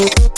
you.